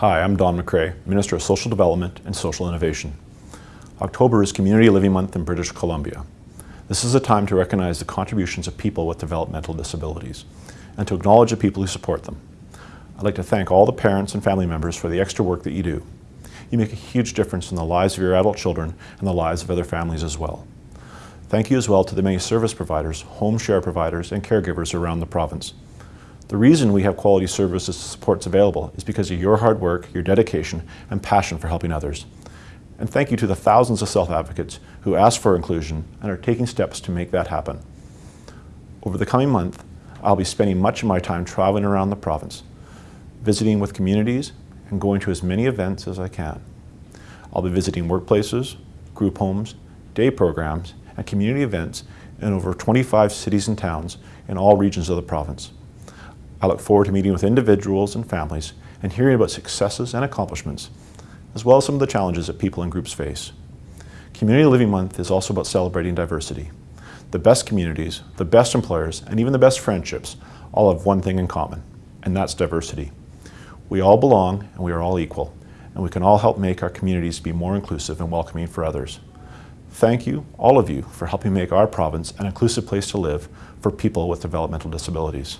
Hi, I'm Don McRae, Minister of Social Development and Social Innovation. October is Community Living Month in British Columbia. This is a time to recognize the contributions of people with developmental disabilities and to acknowledge the people who support them. I'd like to thank all the parents and family members for the extra work that you do. You make a huge difference in the lives of your adult children and the lives of other families as well. Thank you as well to the many service providers, home share providers, and caregivers around the province. The reason we have quality services and supports available is because of your hard work, your dedication, and passion for helping others. And thank you to the thousands of self-advocates who ask for inclusion and are taking steps to make that happen. Over the coming month, I'll be spending much of my time traveling around the province, visiting with communities and going to as many events as I can. I'll be visiting workplaces, group homes, day programs, and community events in over 25 cities and towns in all regions of the province. I look forward to meeting with individuals and families and hearing about successes and accomplishments, as well as some of the challenges that people and groups face. Community Living Month is also about celebrating diversity. The best communities, the best employers, and even the best friendships all have one thing in common, and that's diversity. We all belong and we are all equal, and we can all help make our communities be more inclusive and welcoming for others. Thank you, all of you, for helping make our province an inclusive place to live for people with developmental disabilities.